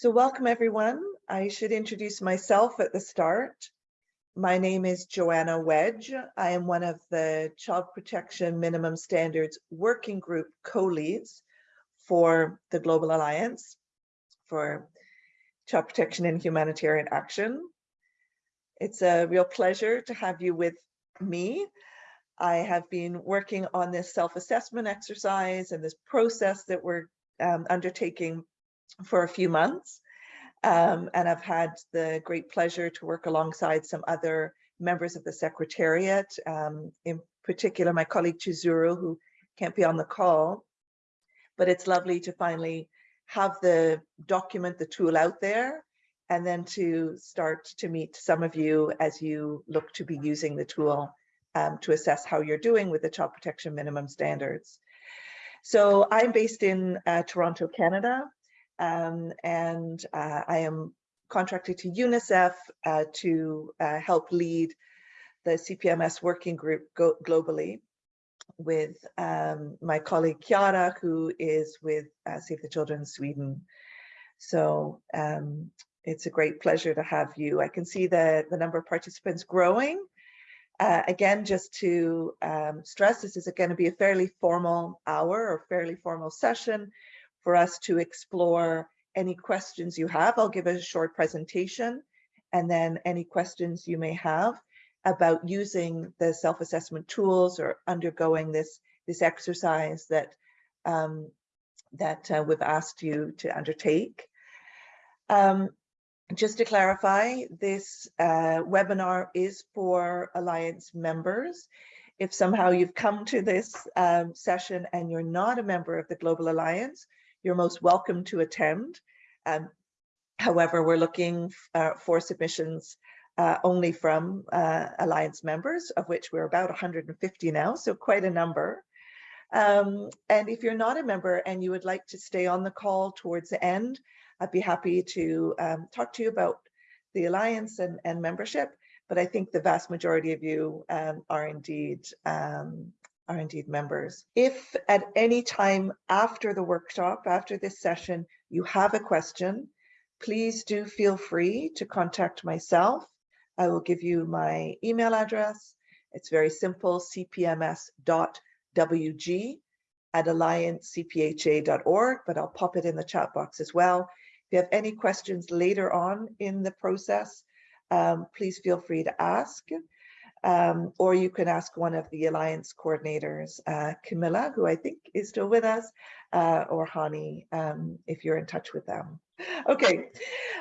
So welcome everyone. I should introduce myself at the start. My name is Joanna Wedge. I am one of the Child Protection Minimum Standards Working Group co-leads for the Global Alliance for Child Protection and Humanitarian Action. It's a real pleasure to have you with me. I have been working on this self-assessment exercise and this process that we're um, undertaking for a few months. Um, and I've had the great pleasure to work alongside some other members of the Secretariat, um, in particular my colleague Chizuru, who can't be on the call. But it's lovely to finally have the document, the tool out there, and then to start to meet some of you as you look to be using the tool um, to assess how you're doing with the child protection minimum standards. So I'm based in uh, Toronto, Canada, um, and uh, I am contracted to UNICEF uh, to uh, help lead the CPMS working group globally with um, my colleague Chiara, who is with uh, Save the Children Sweden. So um, it's a great pleasure to have you. I can see the, the number of participants growing. Uh, again, just to um, stress, this is going to be a fairly formal hour or fairly formal session for us to explore any questions you have. I'll give a short presentation and then any questions you may have about using the self-assessment tools or undergoing this, this exercise that, um, that uh, we've asked you to undertake. Um, just to clarify, this uh, webinar is for Alliance members. If somehow you've come to this um, session and you're not a member of the Global Alliance, you're most welcome to attend. Um, however, we're looking uh, for submissions uh, only from uh, Alliance members, of which we're about 150 now, so quite a number. Um, and if you're not a member and you would like to stay on the call towards the end, I'd be happy to um, talk to you about the Alliance and, and membership, but I think the vast majority of you um, are indeed um, are indeed members. If at any time after the workshop, after this session, you have a question, please do feel free to contact myself. I will give you my email address. It's very simple, cpms.wg at alliancecpha.org, but I'll pop it in the chat box as well. If you have any questions later on in the process, um, please feel free to ask. Um, or you can ask one of the Alliance coordinators, uh, Camilla, who I think is still with us, uh, or Hani, um, if you're in touch with them. Okay,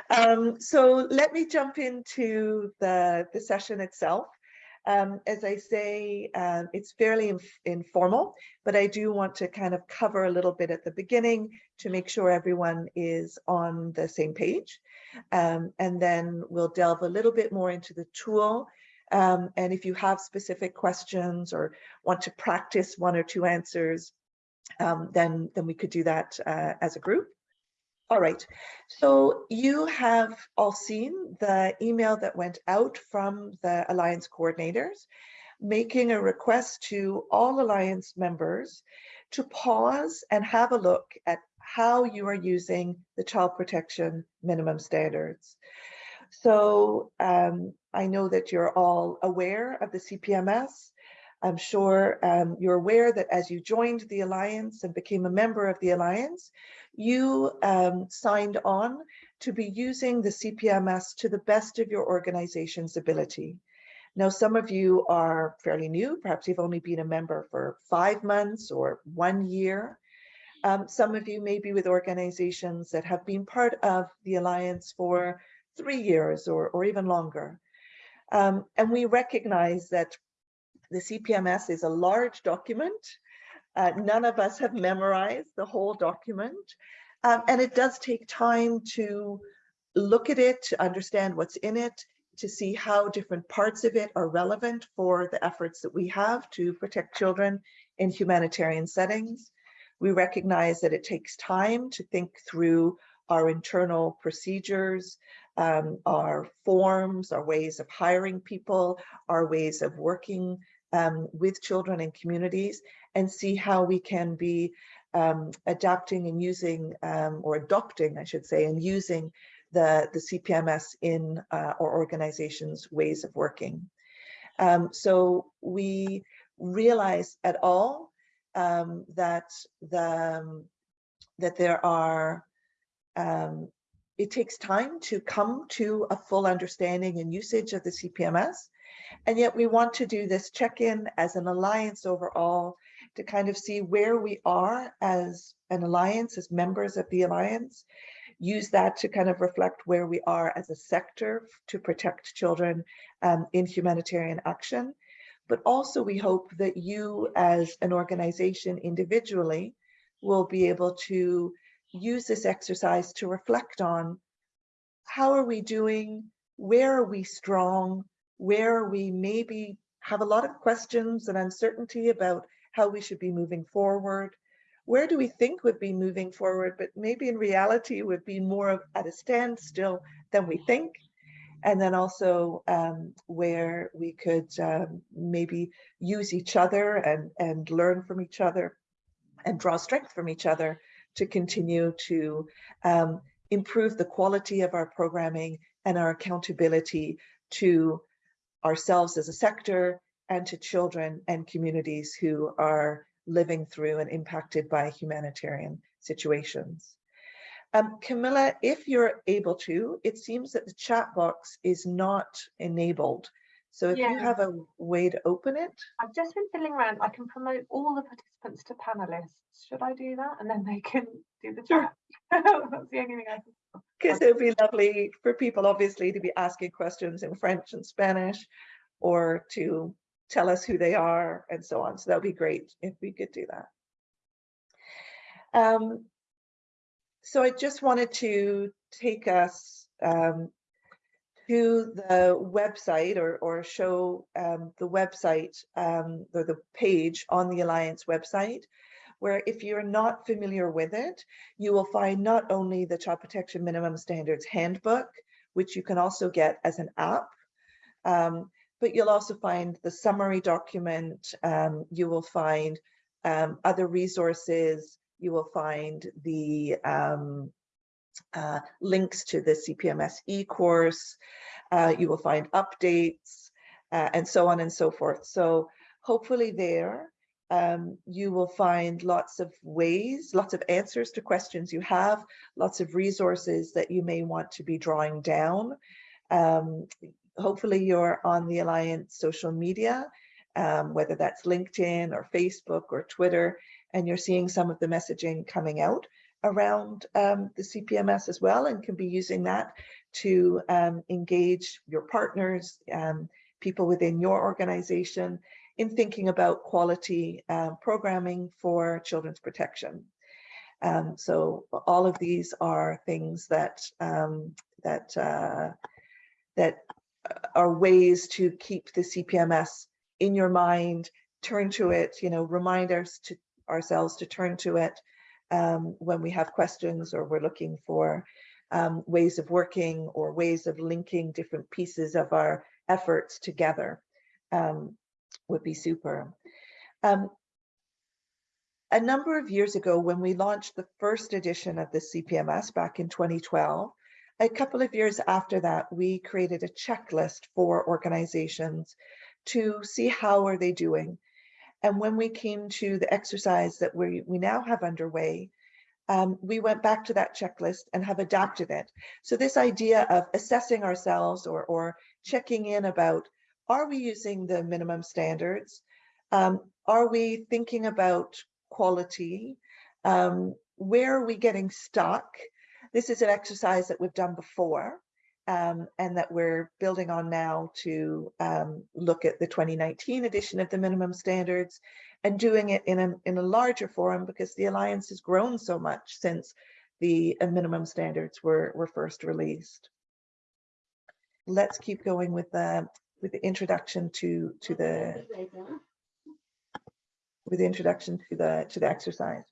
um, so let me jump into the, the session itself. Um, as I say, um, it's fairly inf informal, but I do want to kind of cover a little bit at the beginning to make sure everyone is on the same page. Um, and then we'll delve a little bit more into the tool um, and if you have specific questions or want to practice one or two answers, um, then, then we could do that uh, as a group. All right, so you have all seen the email that went out from the Alliance coordinators, making a request to all Alliance members to pause and have a look at how you are using the child protection minimum standards. So um, I know that you're all aware of the CPMS. I'm sure um, you're aware that as you joined the Alliance and became a member of the Alliance, you um, signed on to be using the CPMS to the best of your organization's ability. Now, some of you are fairly new, perhaps you've only been a member for five months or one year. Um, some of you may be with organizations that have been part of the Alliance for three years or, or even longer. Um, and we recognize that the CPMS is a large document. Uh, none of us have memorized the whole document. Um, and it does take time to look at it, to understand what's in it, to see how different parts of it are relevant for the efforts that we have to protect children in humanitarian settings. We recognize that it takes time to think through our internal procedures, um, our forms, our ways of hiring people, our ways of working um, with children and communities, and see how we can be um, adapting and using um, or adopting, I should say, and using the, the CPMS in uh, our organization's ways of working. Um, so we realize at all um, that the that there are um, it takes time to come to a full understanding and usage of the CPMS. And yet we want to do this check-in as an alliance overall to kind of see where we are as an alliance, as members of the alliance, use that to kind of reflect where we are as a sector to protect children um, in humanitarian action. But also we hope that you as an organization individually will be able to use this exercise to reflect on how are we doing, where are we strong, where we maybe have a lot of questions and uncertainty about how we should be moving forward, where do we think we'd be moving forward, but maybe in reality would be more of at a standstill than we think. And then also um, where we could um, maybe use each other and, and learn from each other and draw strength from each other to continue to um, improve the quality of our programming and our accountability to ourselves as a sector and to children and communities who are living through and impacted by humanitarian situations. Um, Camilla, if you're able to, it seems that the chat box is not enabled. So if yeah. you have a way to open it. I've just been fiddling around. I can promote all the participants to panelists. Should I do that? And then they can do the chat. That's the only thing I can. Because it would be lovely for people, obviously, to be asking questions in French and Spanish or to tell us who they are and so on. So that would be great if we could do that. Um, so I just wanted to take us um, to the website or, or show um, the website um, or the page on the Alliance website, where if you're not familiar with it, you will find not only the Child Protection Minimum Standards Handbook, which you can also get as an app, um, but you'll also find the summary document, um, you will find um, other resources, you will find the um, uh, links to the CPMS e-course. Uh, you will find updates uh, and so on and so forth. So hopefully there um, you will find lots of ways, lots of answers to questions you have, lots of resources that you may want to be drawing down. Um, hopefully you're on the Alliance social media, um, whether that's LinkedIn or Facebook or Twitter, and you're seeing some of the messaging coming out around um, the CPMS as well and can be using that to um, engage your partners, um, people within your organization in thinking about quality uh, programming for children's protection. Um, so all of these are things that um, that uh, that are ways to keep the CPMS in your mind, turn to it, you know, remind us to ourselves to turn to it um, when we have questions or we're looking for um, ways of working or ways of linking different pieces of our efforts together um, would be super. Um, a number of years ago, when we launched the first edition of the CPMS back in 2012, a couple of years after that, we created a checklist for organizations to see how are they doing and when we came to the exercise that we, we now have underway, um, we went back to that checklist and have adapted it. So this idea of assessing ourselves or, or checking in about, are we using the minimum standards? Um, are we thinking about quality? Um, where are we getting stuck? This is an exercise that we've done before um, and that we're building on now to um, look at the 2019 edition of the minimum standards and doing it in a, in a larger forum because the Alliance has grown so much since the uh, minimum standards were, were first released. Let's keep going with the with the introduction to to the with the introduction to the to the exercise.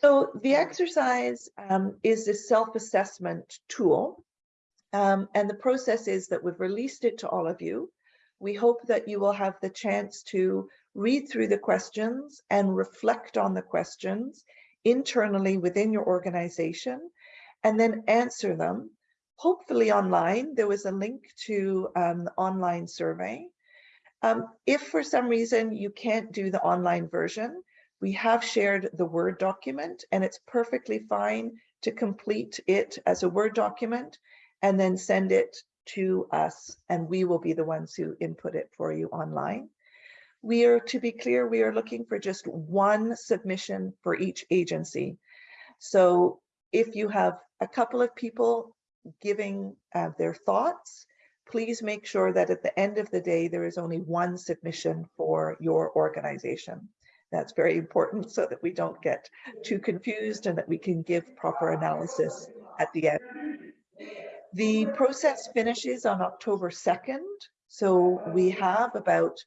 So the exercise um, is a self-assessment tool um, and the process is that we've released it to all of you. We hope that you will have the chance to read through the questions and reflect on the questions internally within your organization and then answer them, hopefully online. There was a link to um, the online survey. Um, if for some reason you can't do the online version, we have shared the Word document and it's perfectly fine to complete it as a Word document and then send it to us and we will be the ones who input it for you online. We are, to be clear, we are looking for just one submission for each agency. So if you have a couple of people giving uh, their thoughts, please make sure that at the end of the day, there is only one submission for your organization. That's very important so that we don't get too confused and that we can give proper analysis at the end. The process finishes on October 2nd. So we have about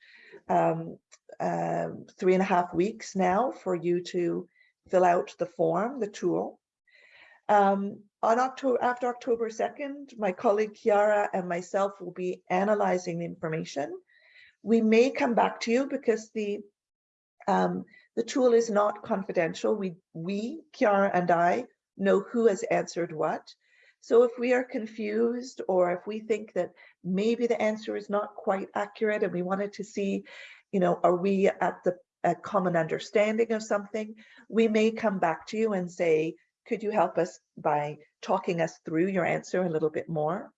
um, uh, three and a half weeks now for you to fill out the form, the tool. Um, on October, after October 2nd, my colleague Chiara and myself will be analyzing the information. We may come back to you because the um, the tool is not confidential. We, we, Chiara and I, know who has answered what. So if we are confused or if we think that maybe the answer is not quite accurate and we wanted to see, you know, are we at the a common understanding of something, we may come back to you and say, could you help us by talking us through your answer a little bit more?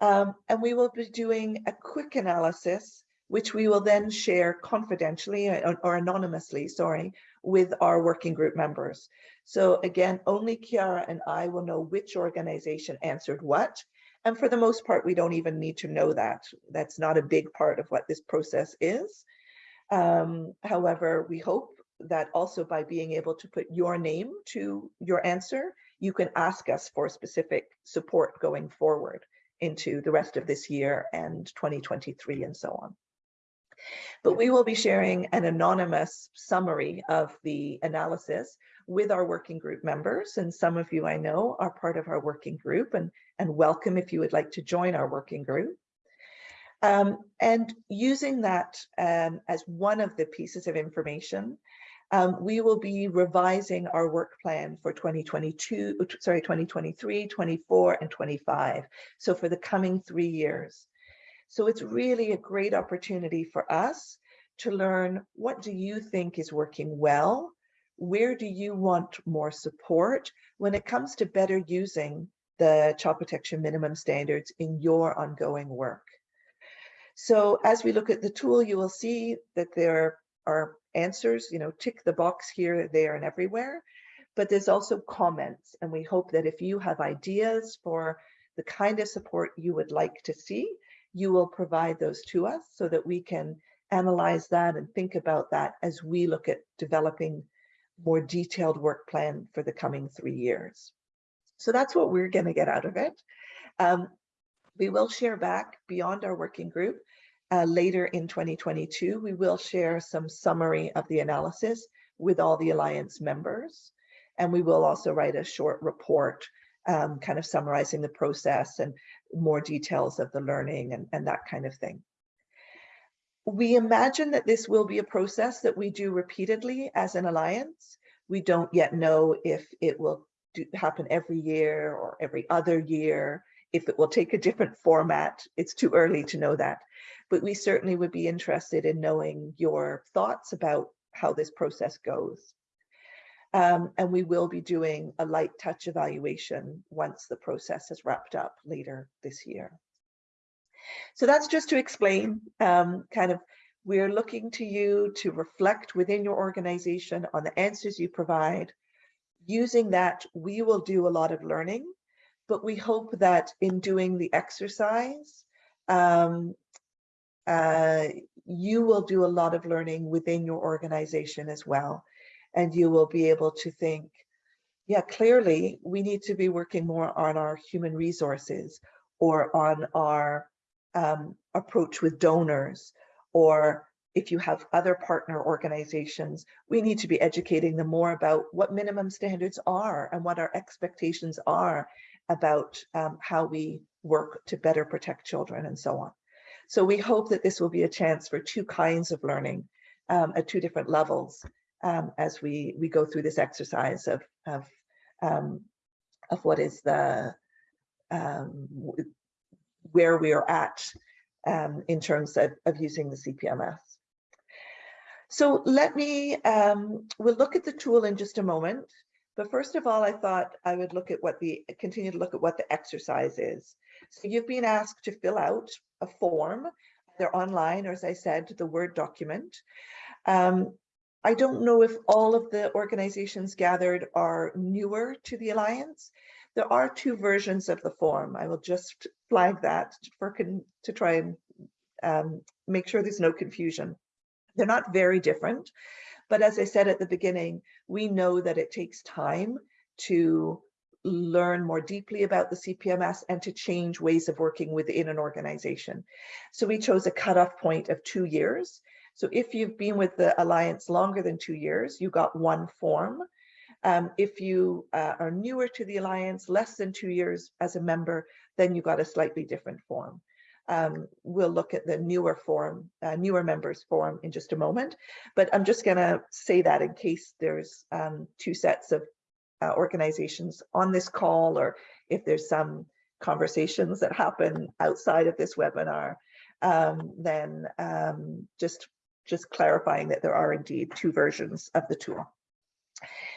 Um, and we will be doing a quick analysis, which we will then share confidentially or, uh, or anonymously, sorry, with our working group members. So again, only Chiara and I will know which organization answered what. And for the most part, we don't even need to know that. That's not a big part of what this process is. Um, however, we hope that also by being able to put your name to your answer, you can ask us for specific support going forward into the rest of this year and 2023 and so on. But we will be sharing an anonymous summary of the analysis with our working group members. And some of you I know are part of our working group and, and welcome if you would like to join our working group. Um, and using that um, as one of the pieces of information, um, we will be revising our work plan for 2022, sorry, 2023, 24, and 25. So for the coming three years. So it's really a great opportunity for us to learn what do you think is working well? Where do you want more support when it comes to better using the child protection minimum standards in your ongoing work? So as we look at the tool, you will see that there are answers, you know, tick the box here, there, and everywhere. But there's also comments, and we hope that if you have ideas for the kind of support you would like to see, you will provide those to us so that we can analyze that and think about that as we look at developing more detailed work plan for the coming three years. So that's what we're going to get out of it. Um, we will share back beyond our working group uh, later in 2022. We will share some summary of the analysis with all the Alliance members. And we will also write a short report um, kind of summarizing the process and more details of the learning and, and that kind of thing. We imagine that this will be a process that we do repeatedly as an alliance. We don't yet know if it will do, happen every year or every other year, if it will take a different format. It's too early to know that, but we certainly would be interested in knowing your thoughts about how this process goes. Um, and we will be doing a light touch evaluation once the process is wrapped up later this year. So that's just to explain um, kind of we're looking to you to reflect within your organization on the answers you provide. Using that, we will do a lot of learning, but we hope that in doing the exercise, um, uh, you will do a lot of learning within your organization as well and you will be able to think, yeah, clearly we need to be working more on our human resources or on our um, approach with donors, or if you have other partner organizations, we need to be educating them more about what minimum standards are and what our expectations are about um, how we work to better protect children and so on. So we hope that this will be a chance for two kinds of learning um, at two different levels um, as we, we go through this exercise of, of, um, of what is the, um, where we are at um, in terms of, of using the CPMS. So let me, um, we'll look at the tool in just a moment. But first of all, I thought I would look at what the, continue to look at what the exercise is. So you've been asked to fill out a form, either online or as I said, the Word document. Um, I don't know if all of the organizations gathered are newer to the Alliance. There are two versions of the form. I will just flag that for to try and um, make sure there's no confusion. They're not very different, but as I said at the beginning, we know that it takes time to learn more deeply about the CPMS and to change ways of working within an organization. So we chose a cutoff point of two years. So if you've been with the Alliance longer than two years, you got one form. Um, if you uh, are newer to the Alliance, less than two years as a member, then you got a slightly different form. Um, we'll look at the newer form, uh, newer members form in just a moment, but I'm just gonna say that in case there's um, two sets of uh, organizations on this call, or if there's some conversations that happen outside of this webinar, um, then um, just, just clarifying that there are indeed two versions of the tool.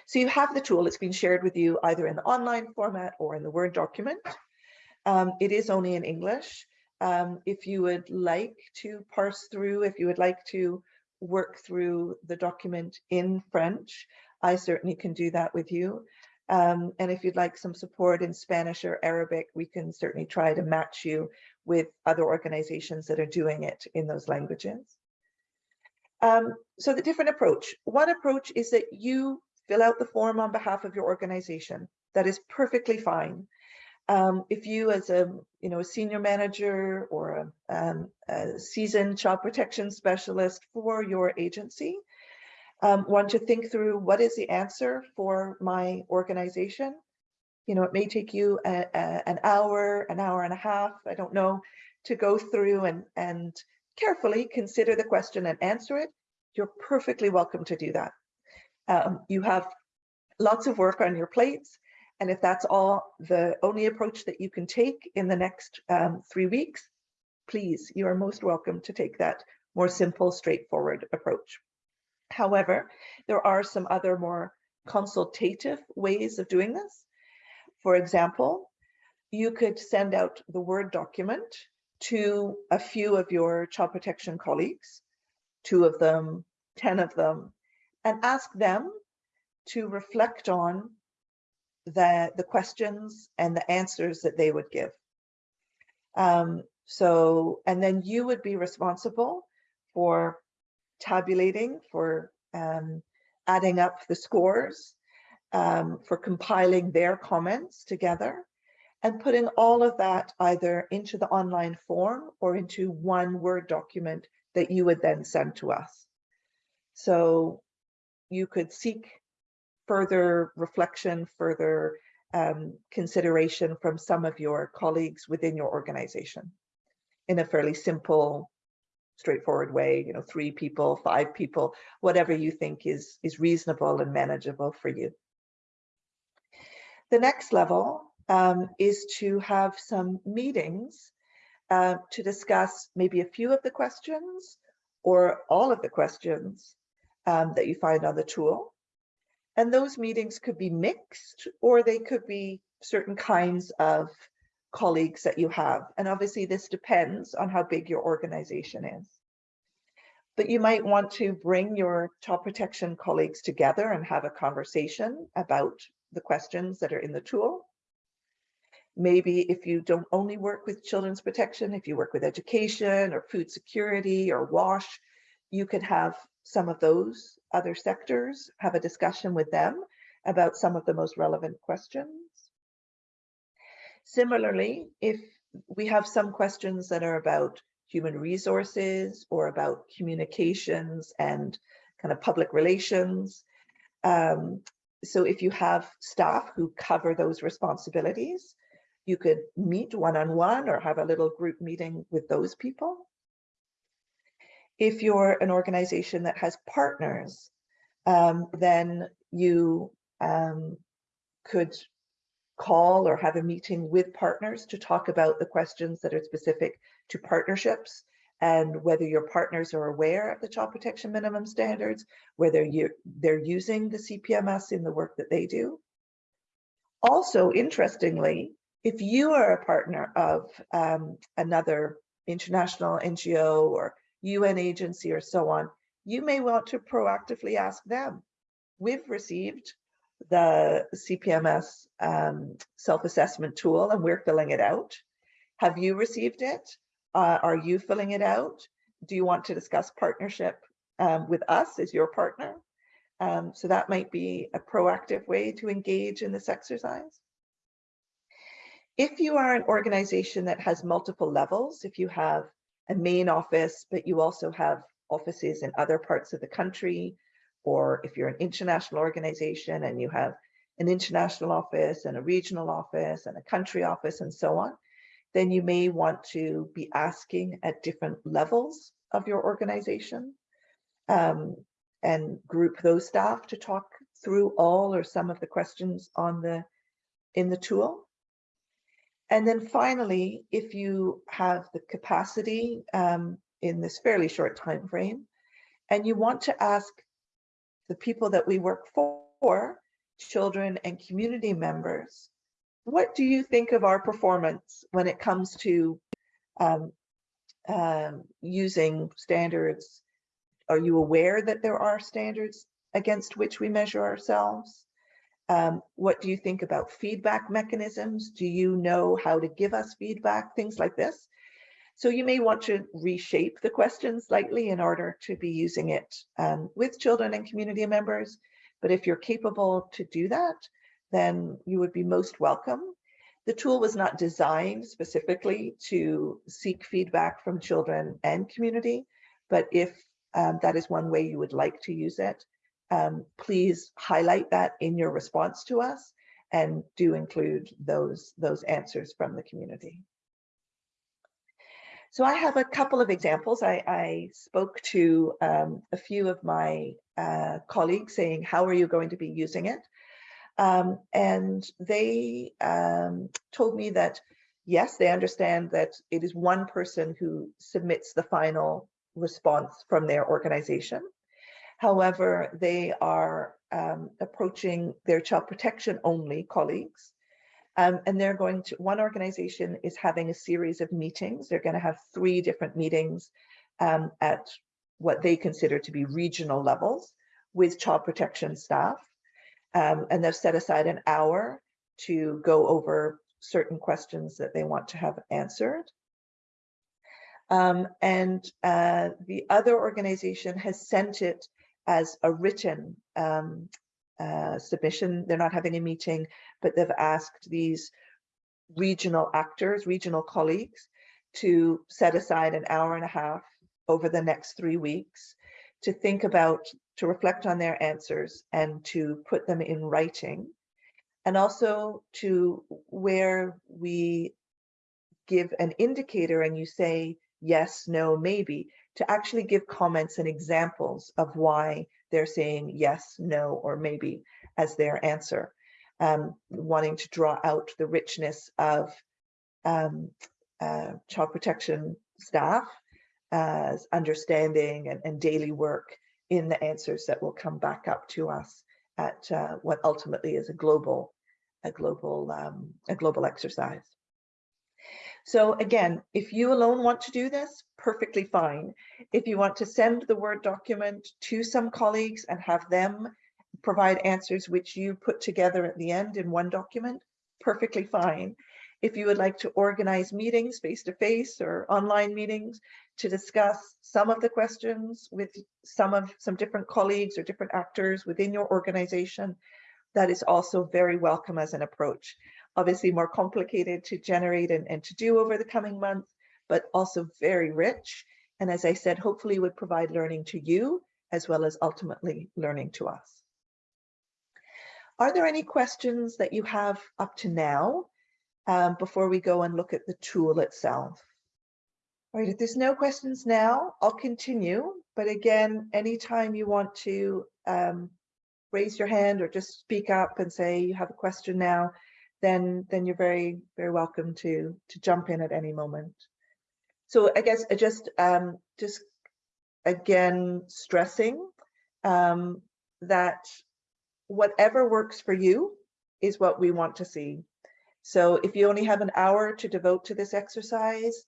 So you have the tool, it's been shared with you either in the online format or in the Word document. Um, it is only in English. Um, if you would like to parse through, if you would like to work through the document in French, I certainly can do that with you. Um, and if you'd like some support in Spanish or Arabic, we can certainly try to match you with other organizations that are doing it in those languages. Um, so the different approach. One approach is that you fill out the form on behalf of your organization. That is perfectly fine. Um, if you as a you know a senior manager or a, um, a seasoned child protection specialist for your agency um, want to think through what is the answer for my organization you know it may take you a, a, an hour an hour and a half i don't know to go through and and carefully consider the question and answer it you're perfectly welcome to do that um, you have lots of work on your plates and if that's all the only approach that you can take in the next um, three weeks, please, you are most welcome to take that more simple, straightforward approach. However, there are some other more consultative ways of doing this. For example, you could send out the Word document to a few of your child protection colleagues, two of them, 10 of them, and ask them to reflect on the, the questions and the answers that they would give. Um, so, and then you would be responsible for tabulating, for um, adding up the scores, um, for compiling their comments together and putting all of that either into the online form or into one Word document that you would then send to us. So you could seek further reflection, further um, consideration from some of your colleagues within your organization in a fairly simple, straightforward way, you know, three people, five people, whatever you think is, is reasonable and manageable for you. The next level um, is to have some meetings uh, to discuss maybe a few of the questions or all of the questions um, that you find on the tool. And those meetings could be mixed or they could be certain kinds of colleagues that you have. And obviously this depends on how big your organization is. But you might want to bring your child protection colleagues together and have a conversation about the questions that are in the tool. Maybe if you don't only work with children's protection, if you work with education or food security or WASH, you could have some of those other sectors, have a discussion with them about some of the most relevant questions. Similarly, if we have some questions that are about human resources or about communications and kind of public relations. Um, so if you have staff who cover those responsibilities, you could meet one-on-one -on -one or have a little group meeting with those people If you're an organization that has partners, um, then you um, could call or have a meeting with partners to talk about the questions that are specific to partnerships and whether your partners are aware of the child protection minimum standards, whether you they're using the CPMS in the work that they do. Also, interestingly, if you are a partner of um, another international NGO or UN agency or so on, you may want to proactively ask them. We've received the CPMS um, self-assessment tool and we're filling it out. Have you received it? Uh, are you filling it out? Do you want to discuss partnership um, with us as your partner? Um, so that might be a proactive way to engage in this exercise. If you are an organization that has multiple levels, if you have a main office, but you also have offices in other parts of the country, or if you're an international organization and you have an international office and a regional office and a country office and so on, then you may want to be asking at different levels of your organization um, and group those staff to talk through all or some of the questions on the in the tool. And then finally, if you have the capacity um, in this fairly short time frame, and you want to ask the people that we work for, children and community members, what do you think of our performance when it comes to um, um, using standards? Are you aware that there are standards against which we measure ourselves? Um, what do you think about feedback mechanisms? Do you know how to give us feedback? Things like this. So you may want to reshape the question slightly in order to be using it um, with children and community members. But if you're capable to do that, then you would be most welcome. The tool was not designed specifically to seek feedback from children and community, but if um, that is one way you would like to use it, um, please highlight that in your response to us and do include those, those answers from the community. So I have a couple of examples. I, I spoke to um, a few of my uh, colleagues saying, how are you going to be using it? Um, and they um, told me that, yes, they understand that it is one person who submits the final response from their organization. However, they are um, approaching their child protection only colleagues. Um, and they're going to, one organization is having a series of meetings. They're going to have three different meetings um, at what they consider to be regional levels with child protection staff. Um, and they've set aside an hour to go over certain questions that they want to have answered. Um, and uh, the other organization has sent it as a written um, uh, submission. They're not having a meeting, but they've asked these regional actors, regional colleagues, to set aside an hour and a half over the next three weeks to think about, to reflect on their answers and to put them in writing. And also to where we give an indicator and you say, yes, no, maybe, to actually give comments and examples of why they're saying yes, no, or maybe as their answer, um, wanting to draw out the richness of um, uh, child protection staff as understanding and, and, daily work in the answers that will come back up to us at uh, what ultimately is a global, a global, um, a global exercise. So again, if you alone want to do this, perfectly fine. If you want to send the Word document to some colleagues and have them provide answers which you put together at the end in one document, perfectly fine. If you would like to organize meetings face-to-face -face or online meetings to discuss some of the questions with some of some different colleagues or different actors within your organization, that is also very welcome as an approach obviously more complicated to generate and, and to do over the coming months, but also very rich. And as I said, hopefully would provide learning to you as well as ultimately learning to us. Are there any questions that you have up to now um, before we go and look at the tool itself? All right, if there's no questions now, I'll continue. But again, anytime you want to um, raise your hand or just speak up and say you have a question now, then then you're very, very welcome to to jump in at any moment. So I guess I just um, just again stressing um, that whatever works for you is what we want to see. So if you only have an hour to devote to this exercise,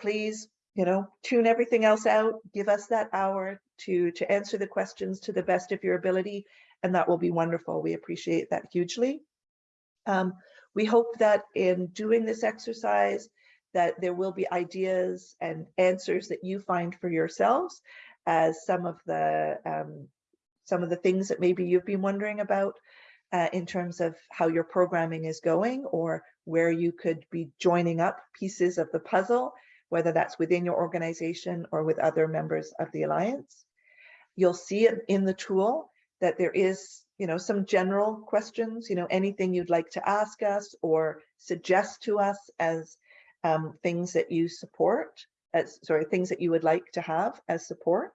please, you know, tune everything else out, give us that hour to, to answer the questions to the best of your ability, and that will be wonderful. We appreciate that hugely. Um, we hope that in doing this exercise, that there will be ideas and answers that you find for yourselves as some of the um, some of the things that maybe you've been wondering about uh, in terms of how your programming is going or where you could be joining up pieces of the puzzle, whether that's within your organization or with other members of the Alliance. You'll see in the tool that there is, you know, some general questions, you know, anything you'd like to ask us or suggest to us as um, things that you support, as sorry, things that you would like to have as support.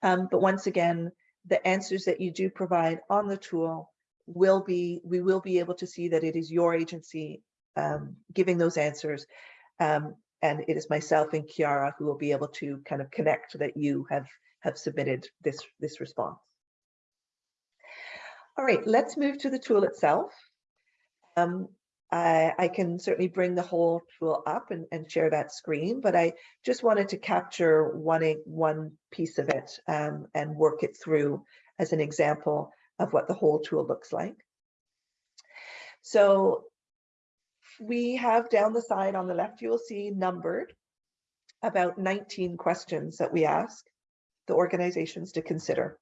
Um, but once again, the answers that you do provide on the tool will be, we will be able to see that it is your agency um, giving those answers. Um, and it is myself and Chiara who will be able to kind of connect that you have, have submitted this, this response. All right, let's move to the tool itself. Um, I, I, can certainly bring the whole tool up and, and, share that screen, but I just wanted to capture one, one piece of it um, and work it through as an example of what the whole tool looks like. So we have down the side on the left, you will see numbered about 19 questions that we ask the organizations to consider.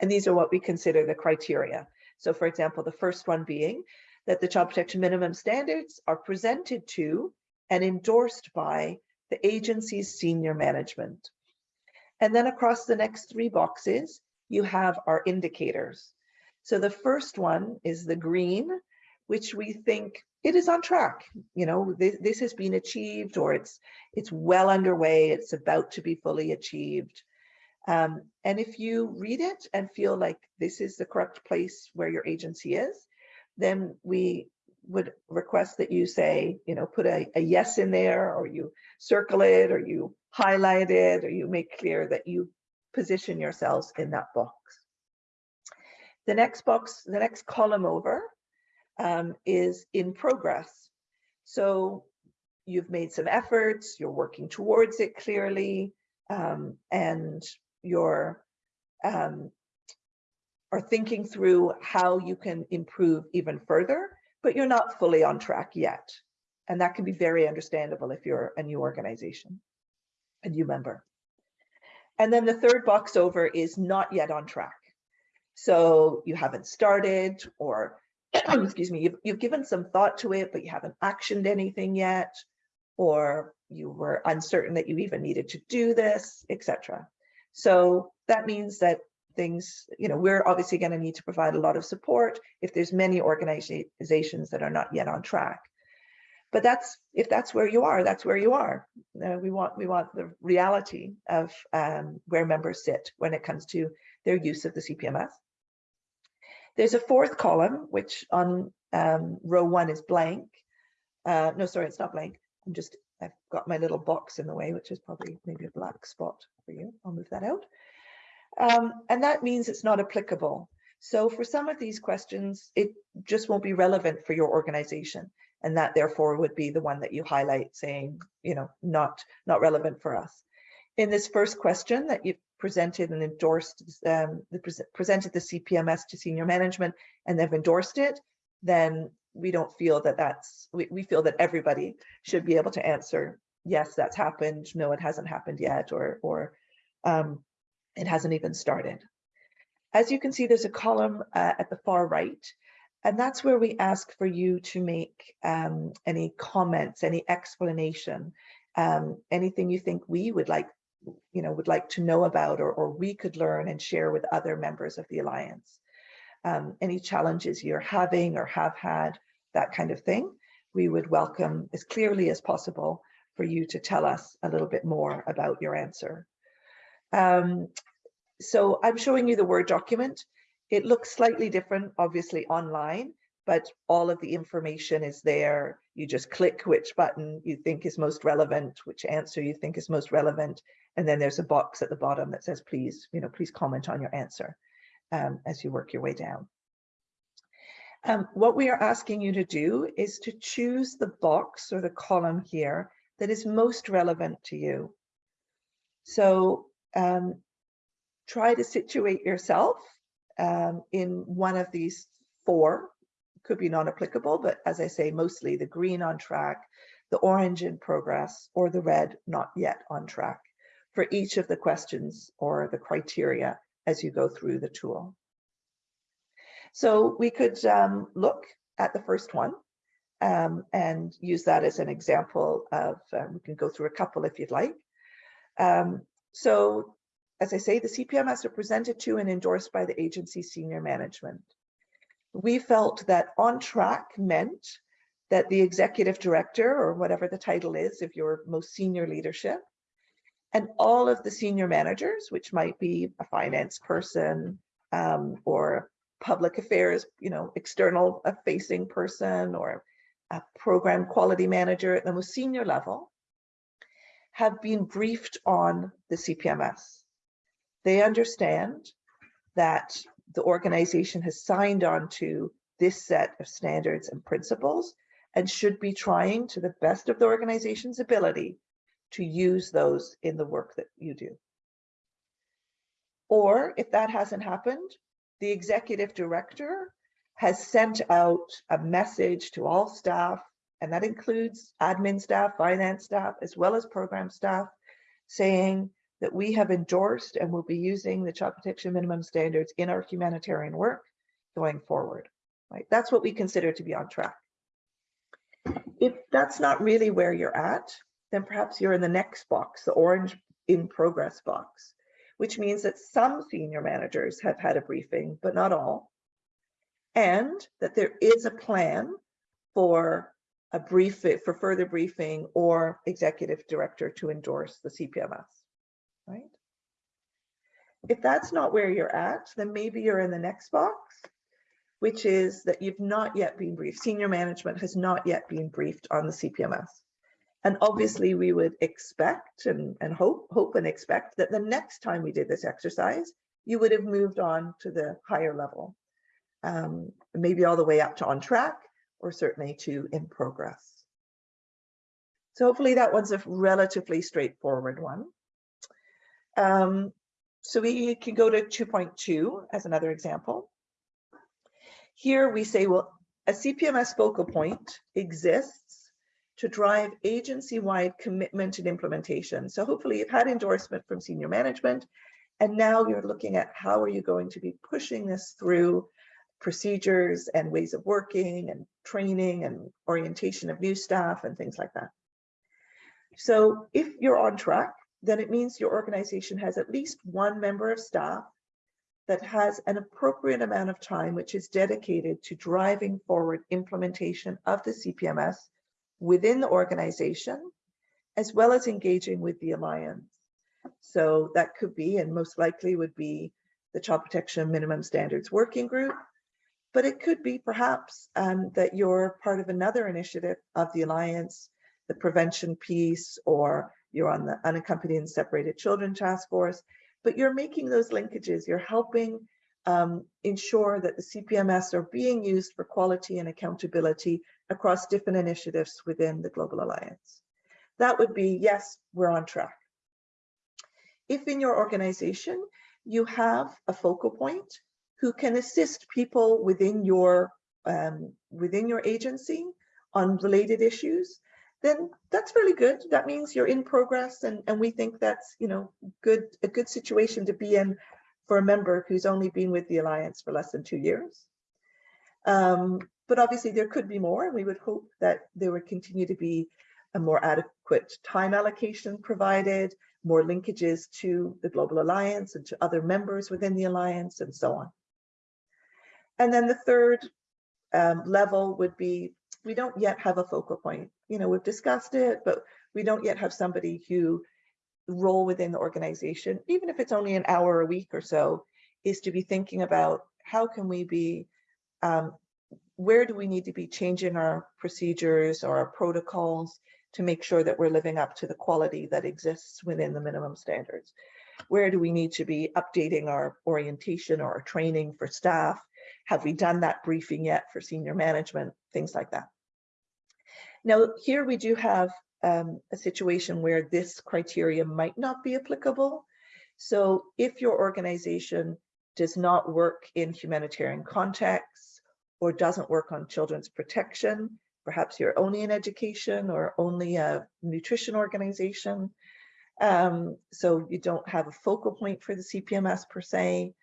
And these are what we consider the criteria. So for example, the first one being, that the child protection minimum standards are presented to and endorsed by the agency's senior management. And then across the next three boxes, you have our indicators. So the first one is the green, which we think it is on track. You know, this, this has been achieved or it's it's well underway. It's about to be fully achieved. Um, and if you read it and feel like this is the correct place where your agency is, then we would request that you say, you know, put a, a, yes in there or you circle it or you highlight it or you make clear that you position yourselves in that box. The next box, the next column over um, is in progress. So you've made some efforts, you're working towards it clearly, um, and you're um, are thinking through how you can improve even further, but you're not fully on track yet. And that can be very understandable if you're a new organization, a new member. And then the third box over is not yet on track. So you haven't started or, excuse me, you've, you've given some thought to it, but you haven't actioned anything yet, or you were uncertain that you even needed to do this, etc. So that means that things, you know, we're obviously going to need to provide a lot of support if there's many organizations that are not yet on track. But that's if that's where you are, that's where you are. Uh, we want we want the reality of um, where members sit when it comes to their use of the CPMS. There's a fourth column, which on um, row one is blank. Uh, no, sorry, it's not blank. I'm just, I've got my little box in the way, which is probably maybe a black spot for you. I'll move that out. Um, and that means it's not applicable. So for some of these questions, it just won't be relevant for your organization. And that therefore would be the one that you highlight saying, you know, not, not relevant for us. In this first question that you presented and endorsed, um, the, presented the CPMS to senior management and they've endorsed it, then we don't feel that that's, we, we feel that everybody should be able to answer, yes, that's happened, no, it hasn't happened yet, or, or um, it hasn't even started. As you can see, there's a column uh, at the far right, and that's where we ask for you to make um, any comments, any explanation, um, anything you think we would like, you know, would like to know about or, or we could learn and share with other members of the Alliance. Um, any challenges you're having or have had, that kind of thing, we would welcome as clearly as possible for you to tell us a little bit more about your answer. Um, so I'm showing you the Word document. It looks slightly different, obviously online, but all of the information is there. You just click which button you think is most relevant, which answer you think is most relevant, and then there's a box at the bottom that says, please, you know, please comment on your answer um, as you work your way down. Um, what we are asking you to do is to choose the box or the column here that is most relevant to you. So um, try to situate yourself um, in one of these four, could be non-applicable, but as I say, mostly the green on track, the orange in progress, or the red not yet on track for each of the questions or the criteria as you go through the tool. So we could um, look at the first one um, and use that as an example of, um, we can go through a couple if you'd like. Um, so as I say, the CPMS are presented to and endorsed by the agency senior management. We felt that on track meant that the executive director or whatever the title is of your most senior leadership and all of the senior managers, which might be a finance person um, or public affairs, you know, external facing person or a program quality manager at the most senior level, have been briefed on the CPMS. They understand that the organization has signed on to this set of standards and principles and should be trying to the best of the organization's ability to use those in the work that you do. Or if that hasn't happened, the executive director has sent out a message to all staff, and that includes admin staff, finance staff, as well as program staff, saying that we have endorsed and will be using the child protection minimum standards in our humanitarian work going forward. Right? That's what we consider to be on track. If that's not really where you're at, then perhaps you're in the next box, the orange in progress box, which means that some senior managers have had a briefing, but not all, and that there is a plan for a brief for further briefing or executive director to endorse the CPMS, right? If that's not where you're at, then maybe you're in the next box, which is that you've not yet been briefed. Senior management has not yet been briefed on the CPMS. And obviously we would expect and, and hope, hope and expect that the next time we did this exercise, you would have moved on to the higher level, um, maybe all the way up to on track or certainly to in progress. So hopefully that one's a relatively straightforward one. Um, so we can go to 2.2 as another example. Here we say, well, a CPMS focal point exists to drive agency-wide commitment and implementation. So hopefully you've had endorsement from senior management, and now you're looking at how are you going to be pushing this through procedures and ways of working and training and orientation of new staff and things like that. So if you're on track, then it means your organization has at least one member of staff that has an appropriate amount of time which is dedicated to driving forward implementation of the CPMS within the organization, as well as engaging with the Alliance. So that could be, and most likely would be, the Child Protection Minimum Standards Working Group, but it could be perhaps um, that you're part of another initiative of the Alliance, the prevention piece, or you're on the Unaccompanied and Separated Children Task Force, but you're making those linkages, you're helping um, ensure that the CPMS are being used for quality and accountability across different initiatives within the Global Alliance. That would be, yes, we're on track. If in your organization, you have a focal point who can assist people within your um, within your agency on related issues, then that's really good. That means you're in progress and, and we think that's, you know, good a good situation to be in for a member who's only been with the Alliance for less than two years. Um, but obviously there could be more and we would hope that there would continue to be a more adequate time allocation provided, more linkages to the Global Alliance and to other members within the Alliance and so on. And then the third um, level would be we don't yet have a focal point. You know, we've discussed it, but we don't yet have somebody who role within the organization, even if it's only an hour a week or so, is to be thinking about how can we be, um, where do we need to be changing our procedures or our protocols to make sure that we're living up to the quality that exists within the minimum standards? Where do we need to be updating our orientation or our training for staff? Have we done that briefing yet for senior management? Things like that. Now, here we do have um, a situation where this criteria might not be applicable. So if your organization does not work in humanitarian contexts or doesn't work on children's protection, perhaps you're only in education or only a nutrition organization, um, so you don't have a focal point for the CPMS per se,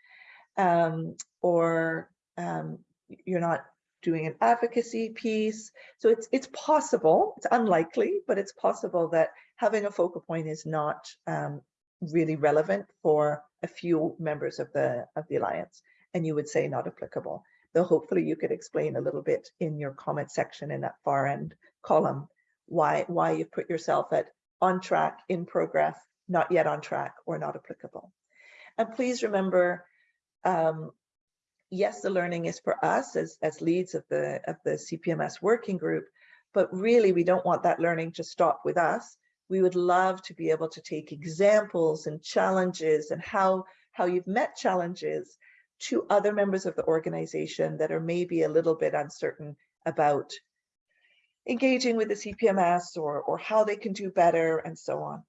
um, or um, you're not doing an advocacy piece. So it's it's possible, it's unlikely, but it's possible that having a focal point is not um, really relevant for a few members of the of the alliance, and you would say not applicable. Though hopefully you could explain a little bit in your comment section in that far end column why why you put yourself at on track, in progress, not yet on track, or not applicable. And please remember, um, yes, the learning is for us as, as leads of the, of the CPMS working group, but really we don't want that learning to stop with us. We would love to be able to take examples and challenges and how, how you've met challenges to other members of the organization that are maybe a little bit uncertain about engaging with the CPMS or, or how they can do better and so on.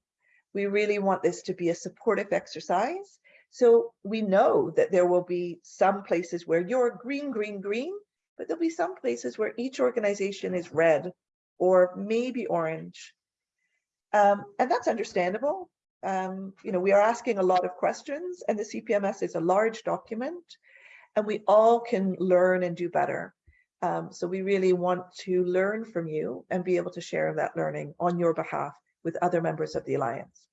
We really want this to be a supportive exercise so we know that there will be some places where you're green, green, green, but there'll be some places where each organization is red or maybe orange. Um, and that's understandable. Um, you know, we are asking a lot of questions and the CPMS is a large document and we all can learn and do better. Um, so we really want to learn from you and be able to share that learning on your behalf with other members of the Alliance.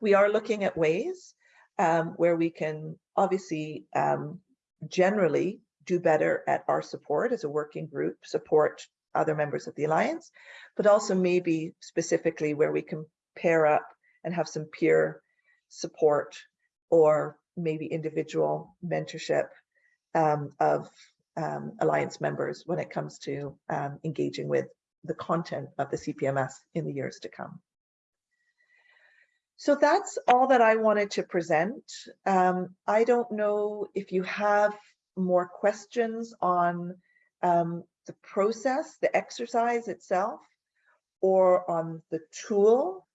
We are looking at ways um, where we can obviously um, generally do better at our support as a working group, support other members of the Alliance, but also maybe specifically where we can pair up and have some peer support or maybe individual mentorship um, of um, Alliance members when it comes to um, engaging with the content of the CPMS in the years to come. So that's all that I wanted to present. Um, I don't know if you have more questions on um, the process, the exercise itself, or on the tool,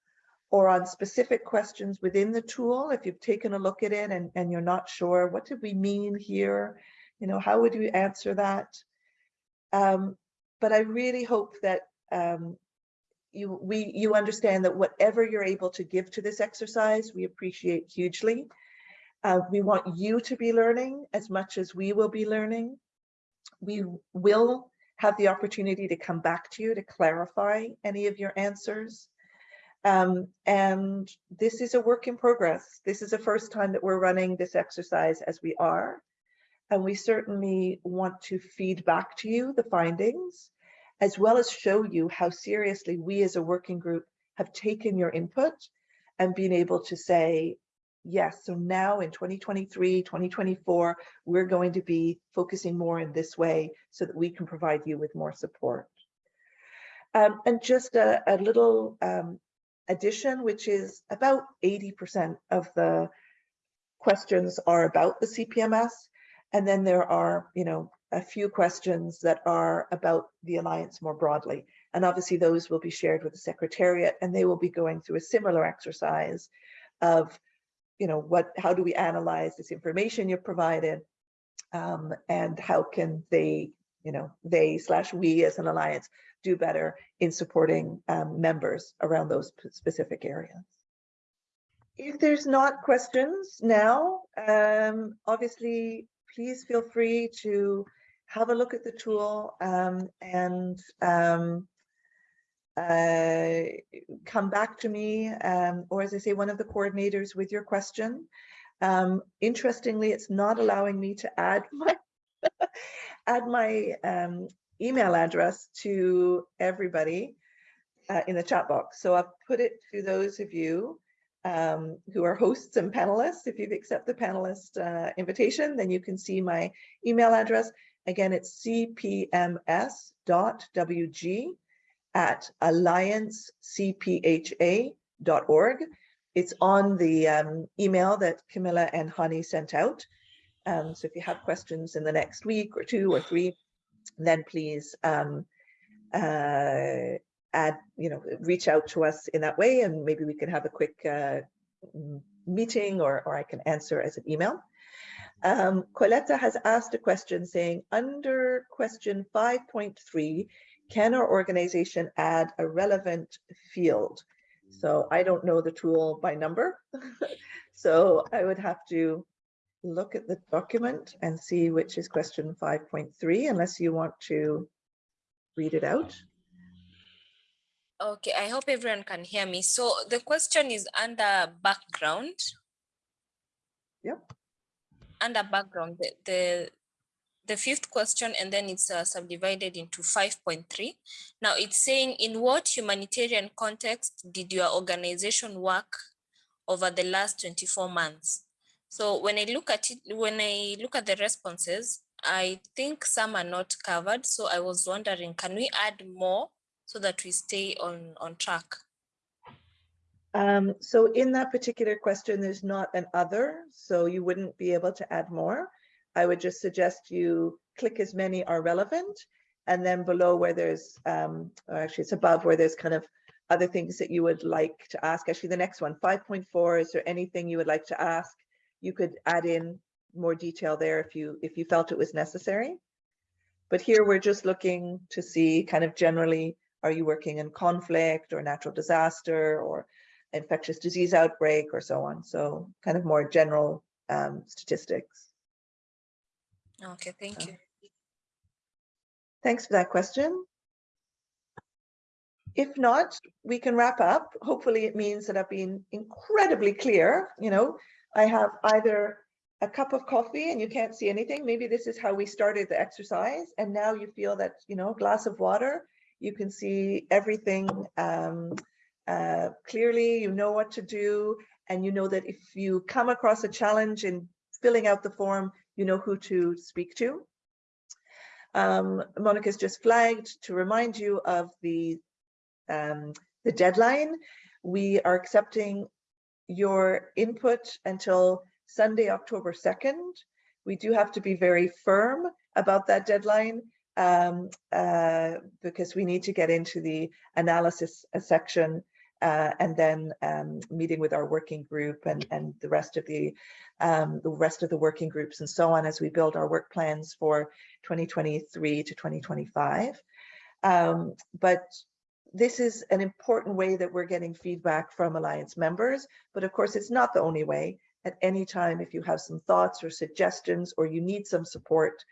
or on specific questions within the tool. If you've taken a look at it and, and you're not sure, what did we mean here? You know, how would we answer that? Um, but I really hope that um, you we you understand that whatever you're able to give to this exercise, we appreciate hugely. Uh, we want you to be learning as much as we will be learning. We will have the opportunity to come back to you to clarify any of your answers. Um, and this is a work in progress. This is the first time that we're running this exercise as we are. And we certainly want to feed back to you the findings as well as show you how seriously we as a working group have taken your input and been able to say, yes, so now in 2023, 2024, we're going to be focusing more in this way so that we can provide you with more support. Um, and just a, a little um, addition, which is about 80% of the questions are about the CPMS. And then there are, you know, a few questions that are about the Alliance more broadly. And obviously those will be shared with the Secretariat and they will be going through a similar exercise of, you know, what, how do we analyze this information you've provided um, and how can they, you know, they slash we as an Alliance do better in supporting um, members around those specific areas. If there's not questions now, um, obviously, please feel free to have a look at the tool um, and um, uh, come back to me, um, or as I say, one of the coordinators with your question. Um, interestingly, it's not allowing me to add my add my um, email address to everybody uh, in the chat box. So I've put it to those of you um, who are hosts and panelists. If you've accepted the panelist uh, invitation, then you can see my email address. Again, it's cpms.wg at alliancecpha.org. It's on the um, email that Camilla and Hani sent out. Um, so if you have questions in the next week or two or three, then please um, uh, add, you know, reach out to us in that way and maybe we can have a quick uh, meeting or, or I can answer as an email. Um, Coletta has asked a question saying, under question 5.3, can our organization add a relevant field? So I don't know the tool by number. so I would have to look at the document and see which is question 5.3, unless you want to read it out. Okay, I hope everyone can hear me. So the question is under background. Yep. Under background, the, the, the fifth question, and then it's uh, subdivided into 5.3. Now it's saying, in what humanitarian context did your organization work over the last 24 months? So when I look at it, when I look at the responses, I think some are not covered. So I was wondering, can we add more so that we stay on, on track? Um, so in that particular question, there's not an other, so you wouldn't be able to add more. I would just suggest you click as many are relevant and then below where there's, um, or actually it's above where there's kind of other things that you would like to ask. Actually, the next one, 5.4, is there anything you would like to ask? You could add in more detail there if you if you felt it was necessary. But here we're just looking to see kind of generally, are you working in conflict or natural disaster or infectious disease outbreak or so on. So kind of more general um, statistics. Okay, thank you. Thanks for that question. If not, we can wrap up. Hopefully it means that I've been incredibly clear. You know, I have either a cup of coffee and you can't see anything. Maybe this is how we started the exercise. And now you feel that, you know, glass of water, you can see everything um, uh, clearly, you know what to do. And you know that if you come across a challenge in filling out the form, you know who to speak to. Um, Monica's just flagged to remind you of the, um, the deadline. We are accepting your input until Sunday, October 2nd. We do have to be very firm about that deadline um, uh, because we need to get into the analysis uh, section uh, and then um, meeting with our working group and, and the rest of the um, the rest of the working groups and so on as we build our work plans for 2023 to 2025. Um, but this is an important way that we're getting feedback from Alliance members, but of course it's not the only way. At any time, if you have some thoughts or suggestions or you need some support,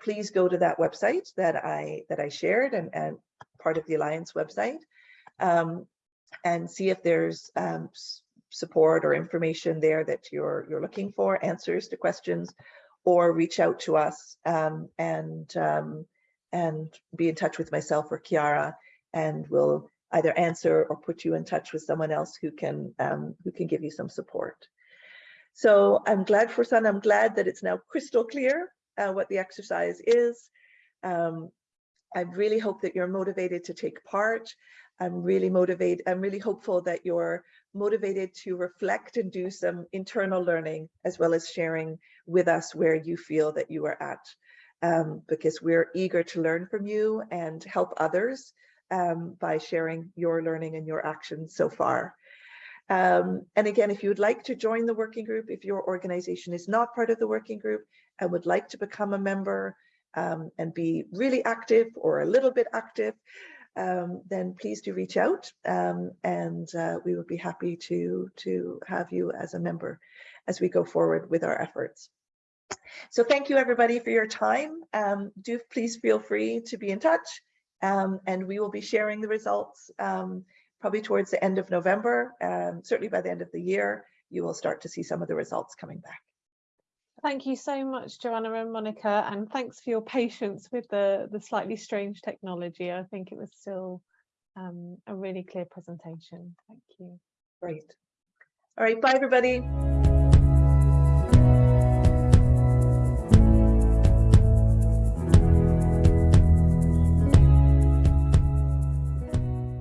please go to that website that I that I shared and, and part of the Alliance website. Um, and see if there's um, support or information there that you're you're looking for, answers to questions, or reach out to us um, and um, and be in touch with myself or Chiara, and we'll either answer or put you in touch with someone else who can um, who can give you some support. So I'm glad for Sun, I'm glad that it's now crystal clear uh, what the exercise is. Um, I really hope that you're motivated to take part. I'm really motivated, I'm really hopeful that you're motivated to reflect and do some internal learning as well as sharing with us where you feel that you are at. Um, because we're eager to learn from you and help others um, by sharing your learning and your actions so far. Um, and again, if you would like to join the working group, if your organization is not part of the working group and would like to become a member um, and be really active or a little bit active, um, then please do reach out um, and uh, we would be happy to, to have you as a member as we go forward with our efforts. So thank you everybody for your time. Um, do please feel free to be in touch um, and we will be sharing the results um, probably towards the end of November. Um, certainly by the end of the year, you will start to see some of the results coming back. Thank you so much, Joanna and Monica, and thanks for your patience with the, the slightly strange technology. I think it was still um, a really clear presentation. Thank you. Great. All right, bye, everybody.